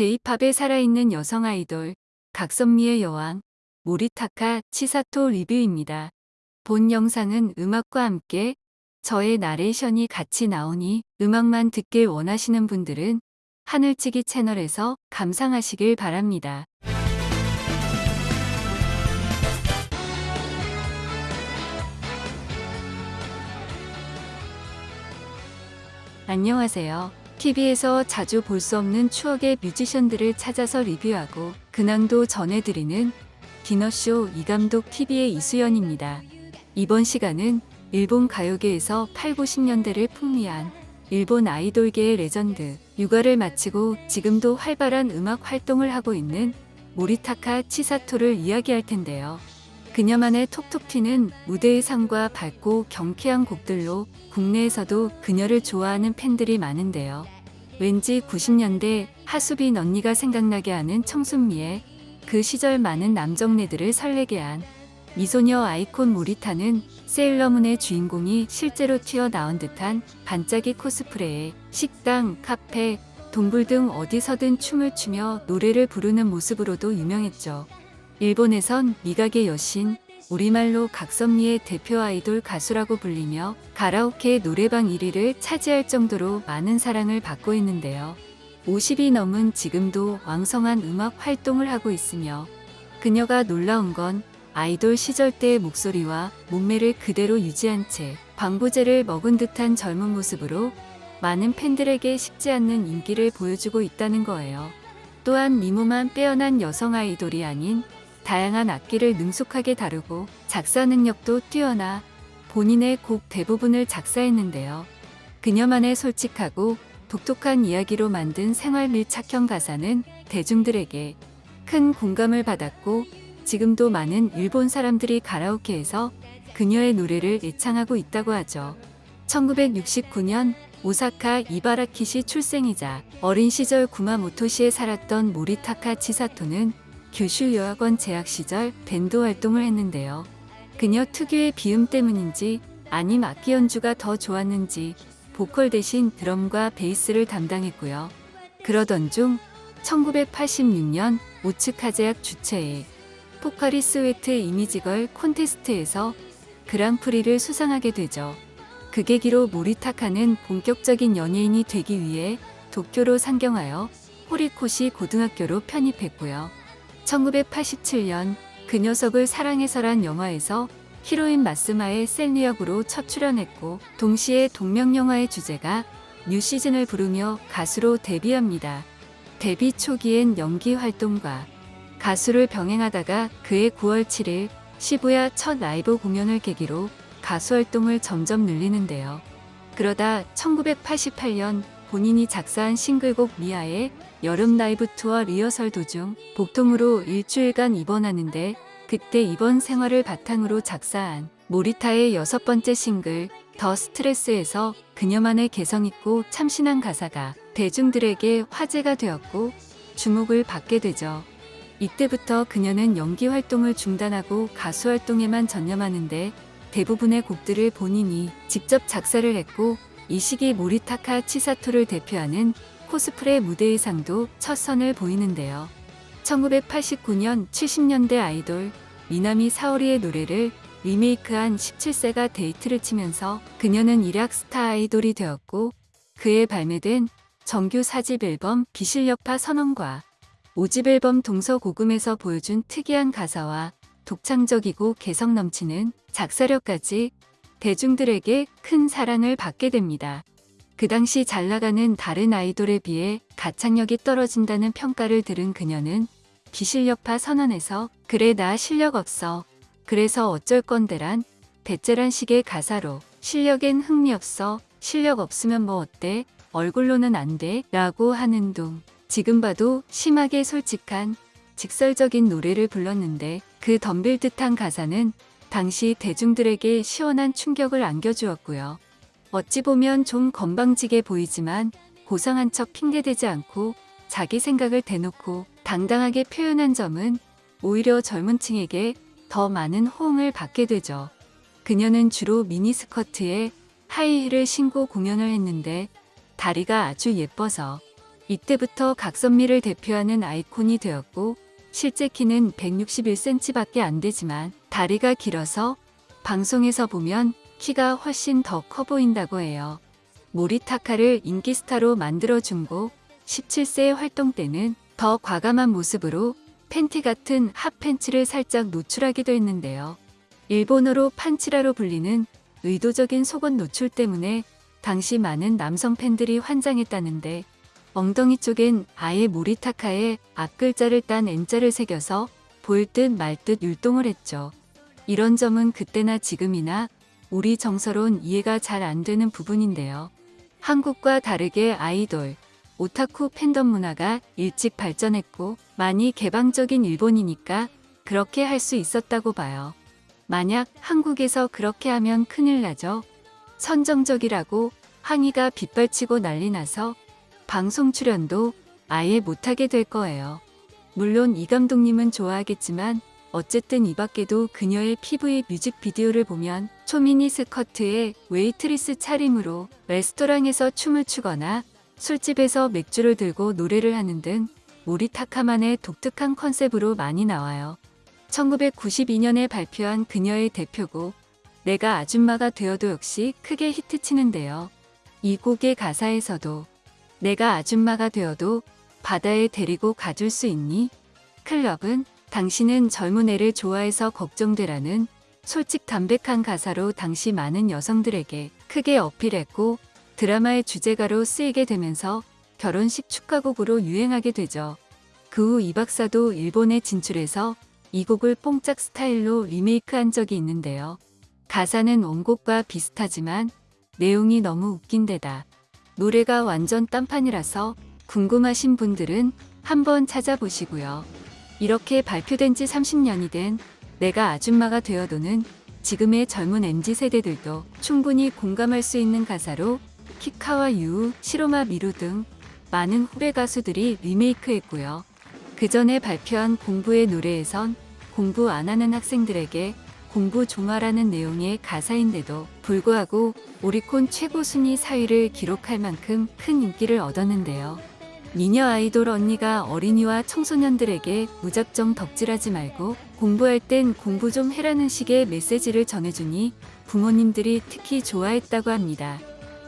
J-팝에 살아있는 여성 아이돌 각선미의 여왕 모리타카 치사토 리뷰입니다. 본 영상은 음악과 함께 저의 나레이션이 같이 나오니 음악만 듣길 원하시는 분들은 하늘치기 채널에서 감상하시길 바랍니다. 안녕하세요. TV에서 자주 볼 수 없는 추억의 뮤지션들을 찾아서 리뷰하고 근황도 전해드리는 디너쇼 이감독 TV의 이수연입니다. 이번 시간은 일본 가요계에서 8, 90년대를 풍미한 일본 아이돌계의 레전드 육아를 마치고 지금도 활발한 음악 활동을 하고 있는 모리타카 치사토를 이야기할 텐데요. 그녀만의 톡톡 튀는 무대 의상과 밝고 경쾌한 곡들로 국내에서도 그녀를 좋아하는 팬들이 많은데요. 왠지 90년대 하수빈 언니가 생각나게 하는 청순미에 그 시절 많은 남정네들을 설레게 한 미소녀 아이콘 모리타는 세일러문의 주인공이 실제로 튀어나온 듯한 반짝이 코스프레에 식당, 카페, 동굴 등 어디서든 춤을 추며 노래를 부르는 모습으로도 유명했죠. 일본에선 미각의 여신, 우리말로 각선미의 대표 아이돌 가수라고 불리며 가라오케 노래방 1위를 차지할 정도로 많은 사랑을 받고 있는데요. 50이 넘은 지금도 왕성한 음악 활동을 하고 있으며 그녀가 놀라운 건 아이돌 시절 때의 목소리와 몸매를 그대로 유지한 채 방부제를 먹은 듯한 젊은 모습으로 많은 팬들에게 식지 않는 인기를 보여주고 있다는 거예요. 또한 미모만 빼어난 여성 아이돌이 아닌 다양한 악기를 능숙하게 다루고 작사 능력도 뛰어나 본인의 곡 대부분을 작사했는데요. 그녀만의 솔직하고 독특한 이야기로 만든 생활 밀착형 가사는 대중들에게 큰 공감을 받았고 지금도 많은 일본 사람들이 가라오케에서 그녀의 노래를 애창하고 있다고 하죠. 1969년 오사카 이바라키시 출생이자 어린 시절 구마모토시에 살았던 모리타카 치사토는 규슈 여학원 재학 시절 밴드 활동을 했는데요. 그녀 특유의 비음 때문인지 아님 악기 연주가 더 좋았는지 보컬 대신 드럼과 베이스를 담당했고요. 그러던 중 1986년 오츠카제약 주최의 포카리 스웨트 이미지걸 콘테스트에서 그랑프리를 수상하게 되죠. 그 계기로 모리타카는 본격적인 연예인이 되기 위해 도쿄로 상경하여 호리코시 고등학교로 편입했고요. 1987년 그 녀석을 사랑해서란 영화에서 히로인 마스마의 셀리 역으로 첫 출연했고 동시에 동명 영화의 주제가 New Season을 부르며 가수로 데뷔합니다. 데뷔 초기엔 연기 활동과 가수를 병행하다가 그해 9월 7일 시부야 첫 라이브 공연을 계기로 가수 활동을 점점 늘리는데요. 그러다 1988년 본인이 작사한 싱글곡 미아의 여름 라이브 투어 리허설 도중 복통으로 일주일간 입원하는데 그때 입원 생활을 바탕으로 작사한 모리타의 여섯 번째 싱글 더 스트레스에서 그녀만의 개성있고 참신한 가사가 대중들에게 화제가 되었고 주목을 받게 되죠. 이때부터 그녀는 연기 활동을 중단하고 가수 활동에만 전념하는데 대부분의 곡들을 본인이 직접 작사를 했고 이 시기 모리타카 치사토를 대표하는 코스프레 무대 의상도 첫 선을 보이는데요. 1989년 70년대 아이돌 미나미 사오리의 노래를 리메이크한 17세가 대히트를 치면서 그녀는 일약 스타 아이돌이 되었고 그해 발매된 정규 4집 앨범 비실력파 선언과 5집 앨범 동서고금에서 보여준 특이한 가사와 독창적이고 개성 넘치는 작사력까지 대중들에게 큰 사랑을 받게 됩니다. 그 당시 잘 나가는 다른 아이돌에 비해 가창력이 떨어진다는 평가를 들은 그녀는 비실력파 선언에서 그래 나 실력 없어. 그래서 어쩔 건데란 배째란 식의 가사로 실력엔 흥미 없어. 실력 없으면 뭐 어때? 얼굴로는 안 돼. 라고 하는 둥. 지금 봐도 심하게 솔직한 직설적인 노래를 불렀는데 그 덤빌 듯한 가사는 당시 대중들에게 시원한 충격을 안겨주었고요. 어찌 보면 좀 건방지게 보이지만 고상한 척 핑계대지 않고 자기 생각을 대놓고 당당하게 표현한 점은 오히려 젊은 층에게 더 많은 호응을 받게 되죠. 그녀는 주로 미니스커트에 하이힐을 신고 공연을 했는데 다리가 아주 예뻐서 이때부터 각선미를 대표하는 아이콘이 되었고 실제 키는 161cm밖에 안 되지만 다리가 길어서 방송에서 보면 키가 훨씬 더 커 보인다고 해요. 모리타카를 인기 스타로 만들어준 고 17세 활동 때는 더 과감한 모습으로 팬티 같은 핫팬츠를 살짝 노출하기도 했는데요. 일본어로 판치라로 불리는 의도적인 속옷 노출 때문에 당시 많은 남성 팬들이 환장했다는데 엉덩이 쪽엔 아예 모리타카의 앞글자를 딴 N자를 새겨서 보일 듯 말 듯 율동을 했죠. 이런 점은 그때나 지금이나 우리 정서론 이해가 잘 안 되는 부분인데요. 한국과 다르게 아이돌, 오타쿠 팬덤 문화가 일찍 발전했고 많이 개방적인 일본이니까 그렇게 할 수 있었다고 봐요. 만약 한국에서 그렇게 하면 큰일 나죠. 선정적이라고 항의가 빗발치고 난리 나서 방송 출연도 아예 못하게 될 거예요. 물론 이 감독님은 좋아하겠지만 어쨌든 이 밖에도 그녀의 PV 뮤직비디오를 보면 초미니 스커트에 웨이트리스 차림으로 레스토랑에서 춤을 추거나 술집에서 맥주를 들고 노래를 하는 등 모리타카만의 독특한 컨셉으로 많이 나와요. 1992년에 발표한 그녀의 대표곡 내가 아줌마가 되어도 역시 크게 히트치는데요. 이 곡의 가사에서도 내가 아줌마가 되어도 바다에 데리고 가줄 수 있니? 클럽은 당신은 젊은 애를 좋아해서 걱정되라는 솔직 담백한 가사로 당시 많은 여성들에게 크게 어필했고 드라마의 주제가로 쓰이게 되면서 결혼식 축가곡으로 유행하게 되죠. 그 후 이 박사도 일본에 진출해서 이 곡을 뽕짝 스타일로 리메이크한 적이 있는데요. 가사는 원곡과 비슷하지만 내용이 너무 웃긴 데다 노래가 완전 딴판이라서 궁금하신 분들은 한번 찾아보시고요. 이렇게 발표된 지 30년이 된 내가 아줌마가 되어도는 지금의 젊은 MZ 세대들도 충분히 공감할 수 있는 가사로 키카와 유우, 시로마 미루 등 많은 후배 가수들이 리메이크했고요. 그 전에 발표한 공부의 노래에선 공부 안 하는 학생들에게 공부 종아라는 내용의 가사인데도 불구하고 오리콘 최고 순위 4위를 기록할 만큼 큰 인기를 얻었는데요. 미녀 아이돌 언니가 어린이와 청소년들에게 무작정 덕질하지 말고 공부할 땐 공부 좀 해라는 식의 메시지를 전해주니 부모님들이 특히 좋아했다고 합니다.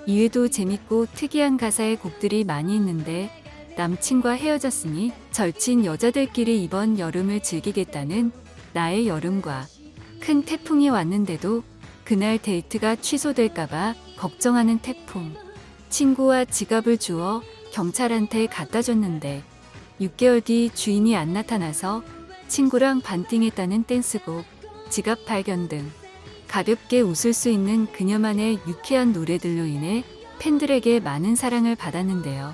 이외에도 재밌고 특이한 가사의 곡들이 많이 있는데 남친과 헤어졌으니 절친 여자들끼리 이번 여름을 즐기겠다는 나의 여름과 큰 태풍이 왔는데도 그날 데이트가 취소될까봐 걱정하는 태풍. 친구와 지갑을 주어 경찰한테 갖다 줬는데 6개월 뒤 주인이 안 나타나서 친구랑 반띵했다는 댄스곡, 지갑 발견 등 가볍게 웃을 수 있는 그녀만의 유쾌한 노래들로 인해 팬들에게 많은 사랑을 받았는데요.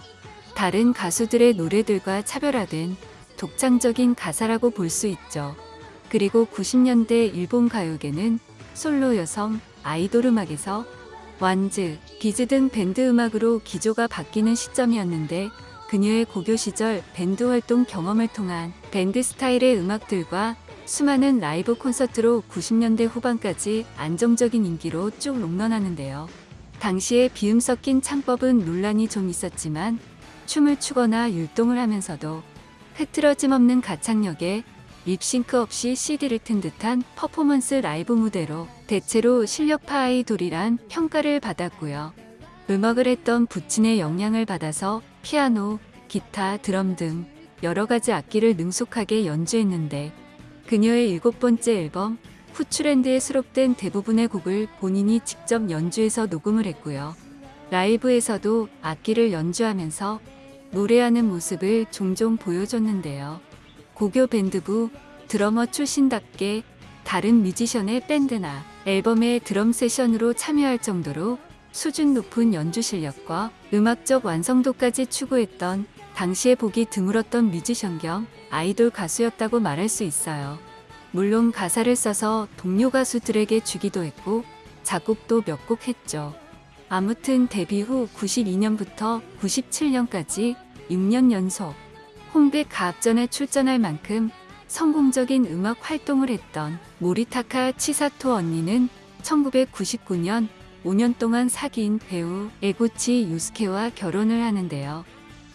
다른 가수들의 노래들과 차별화된 독창적인 가사라고 볼 수 있죠. 그리고 90년대 일본 가요계는 솔로 여성, 아이돌 음악에서 완즈, 비즈 등 밴드 음악으로 기조가 바뀌는 시점이었는데 그녀의 고교 시절 밴드 활동 경험을 통한 밴드 스타일의 음악들과 수많은 라이브 콘서트로 90년대 후반까지 안정적인 인기로 쭉 롱런하는데요. 당시에 비음 섞인 창법은 논란이 좀 있었지만 춤을 추거나 율동을 하면서도 흐트러짐 없는 가창력에 립싱크 없이 CD를 튼 듯한 퍼포먼스 라이브 무대로 대체로 실력파 아이돌이란 평가를 받았고요. 음악을 했던 부친의 영향을 받아서 피아노, 기타, 드럼 등 여러 가지 악기를 능숙하게 연주했는데 그녀의 일곱 번째 앨범 후추랜드에 수록된 대부분의 곡을 본인이 직접 연주해서 녹음을 했고요. 라이브에서도 악기를 연주하면서 노래하는 모습을 종종 보여줬는데요. 고교 밴드부 드러머 출신답게 다른 뮤지션의 밴드나 앨범의 드럼 세션으로 참여할 정도로 수준 높은 연주 실력과 음악적 완성도까지 추구했던 당시에 보기 드물었던 뮤지션 겸 아이돌 가수였다고 말할 수 있어요. 물론 가사를 써서 동료 가수들에게 주기도 했고 작곡도 몇 곡 했죠. 아무튼 데뷔 후 92년부터 97년까지 6년 연속 홍백 가합전에 출전할 만큼 성공적인 음악 활동을 했던 모리타카 치사토 언니는 1999년 5년 동안 사귄 배우 에구치 유스케와 결혼을 하는데요.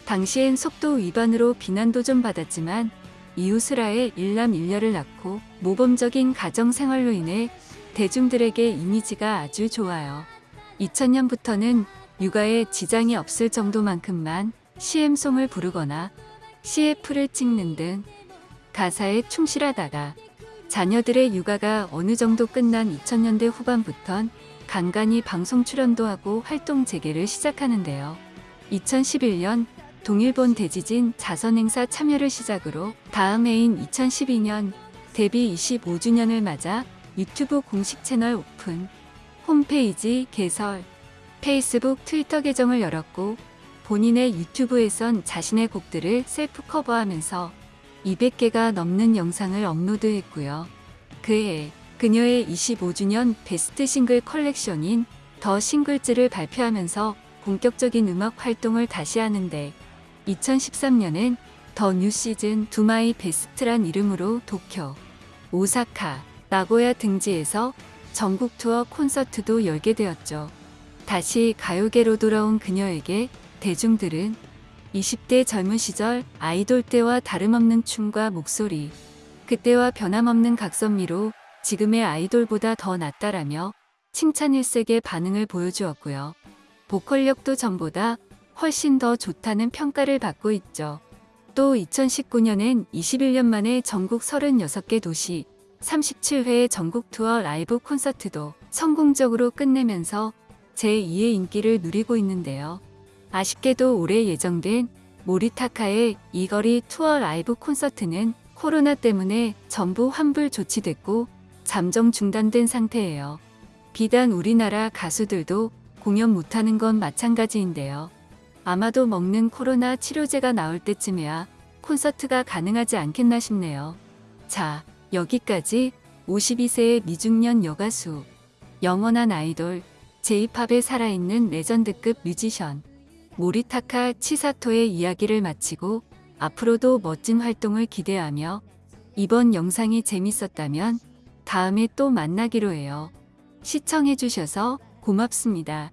당시엔 속도 위반으로 비난도 좀 받았지만 이웃을 일남 일녀를 낳고 모범적인 가정 생활로 인해 대중들에게 이미지가 아주 좋아요. 2000년부터는 육아에 지장이 없을 정도만큼만 CM송을 부르거나 CF를 찍는 등 가사에 충실하다가 자녀들의 육아가 어느 정도 끝난 2000년대 후반부턴 간간히 방송 출연도 하고 활동 재개를 시작하는데요. 2011년 동일본 대지진 자선행사 참여를 시작으로 다음 해인 2012년 데뷔 25주년을 맞아 유튜브 공식 채널 오픈, 홈페이지 개설, 페이스북, 트위터 계정을 열었고 본인의 유튜브에선 자신의 곡들을 self cover하면서 200개가 넘는 영상을 업로드했고요. 그해 그녀의 25주년 베스트 싱글 컬렉션인 The Singles를 발표하면서 본격적인 음악 활동을 다시 하는데 2013년엔 The New Season Do My Best란 이름으로 도쿄, 오사카, 나고야 등지에서 전국 투어 콘서트도 열게 되었죠. 다시 가요계로 돌아온 그녀에게 대중들은 20대 젊은 시절 아이돌 때와 다름없는 춤과 목소리, 그때와 변함없는 각선미로 지금의 아이돌보다 더 낫다라며 칭찬 일색의 반응을 보여주었고요. 보컬력도 전보다 훨씬 더 좋다는 평가를 받고 있죠. 또 2019년엔 21년 만에 전국 36개 도시 37회 전국 투어 라이브 콘서트도 성공적으로 끝내면서 제2의 인기를 누리고 있는데요. 아쉽게도 올해 예정된 모리타카의 이거리 투어 라이브 콘서트는 코로나 때문에 전부 환불 조치됐고 잠정 중단된 상태예요. 비단 우리나라 가수들도 공연 못하는 건 마찬가지인데요. 아마도 먹는 코로나 치료제가 나올 때쯤에야 콘서트가 가능하지 않겠나 싶네요. 자, 여기까지 52세의 미중년 여가수, 영원한 아이돌, 제이팝에 살아있는 레전드급 뮤지션, 모리타카 치사토의 이야기를 마치고 앞으로도 멋진 활동을 기대하며 이번 영상이 재밌었다면 다음에 또 만나기로 해요. 시청해주셔서 고맙습니다.